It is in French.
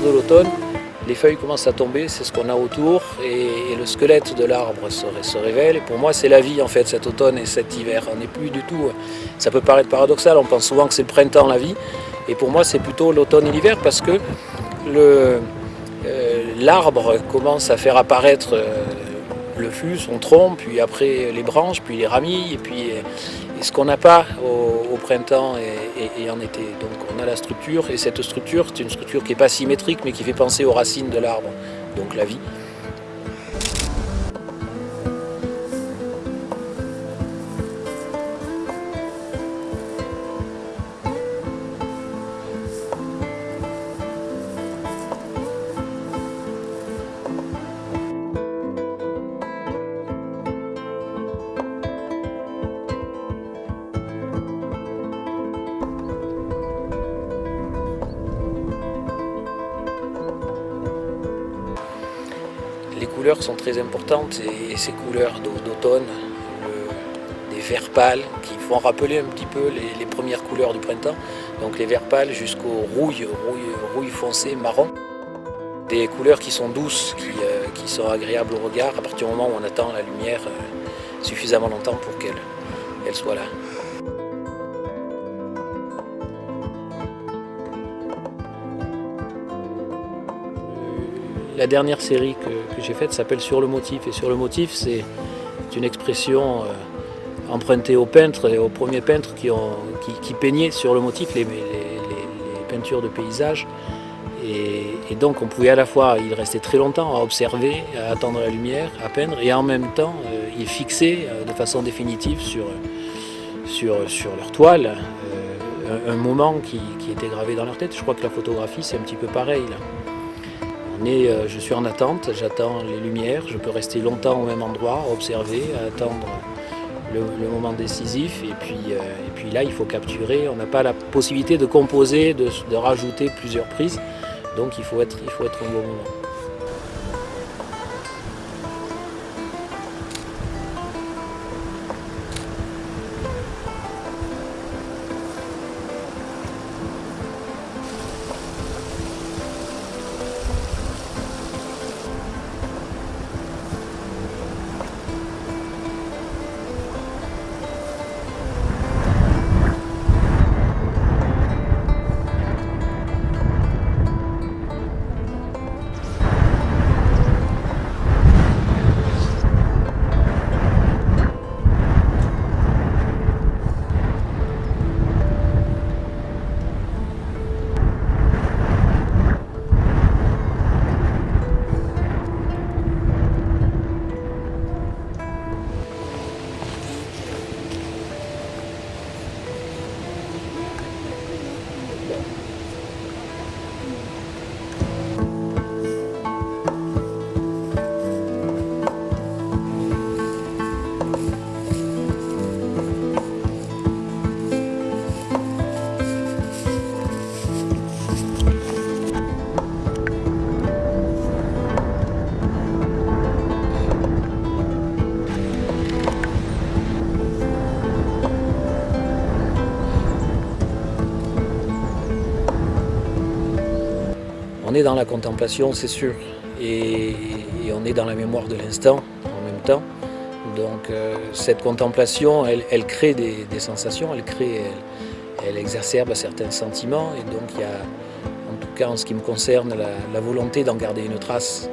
de l'automne, les feuilles commencent à tomber, c'est ce qu'on a autour, et, le squelette de l'arbre se, révèle. Pour moi, c'est la vie en fait, cet automne et cet hiver. On n'est plus du tout. Ça peut paraître paradoxal, on pense souvent que c'est le printemps, la vie, et pour moi, c'est plutôt l'automne et l'hiver parce que euh, l'arbre commence à faire apparaître euh, le fût, son tronc, puis après les branches, puis les ramilles, et puis ce qu'on n'a pas au, printemps et, en été. Donc on a la structure, et cette structure, c'est une structure qui n'est pas symétrique, mais qui fait penser aux racines de l'arbre, donc la vie. Les couleurs sont très importantes et ces couleurs d'automne, des verts pâles qui font rappeler un petit peu les, premières couleurs du printemps, donc les verts pâles jusqu'au rouille, rouille, foncé, marron. Des couleurs qui sont douces, euh, qui, sont agréables au regard à partir du moment où on attend la lumière euh, suffisamment longtemps pour qu'elle soit là. La dernière série que, j'ai faite s'appelle Sur le motif. Et sur le motif, c'est une expression euh, empruntée aux peintres et aux premiers peintres qui, ont, peignaient sur le motif les, peintures de paysages. Et, donc on pouvait à la fois, il restait très longtemps à observer, à attendre la lumière, à peindre, et en même temps euh, il euh, de façon définitive sur, leur toile un, moment qui, qui, était gravé dans leur tête. Je crois que la photographie c'est un petit peu pareil. Là. Euh, je suis en attente, j'attends les lumières, je peux rester longtemps au même endroit, observer, attendre le, moment décisif et puis, euh, et puis là il faut capturer, on n'a pas la possibilité de composer, de, de, rajouter plusieurs prises, donc il faut être, il faut être au bon moment. On est dans la contemplation, c'est sûr, et, on est dans la mémoire de l'instant en même temps. Donc euh, cette contemplation, elle, crée des, sensations, elle crée, elle, exacerbe certains sentiments, et donc il y a, en tout cas en ce qui me concerne, la volonté d'en garder une trace.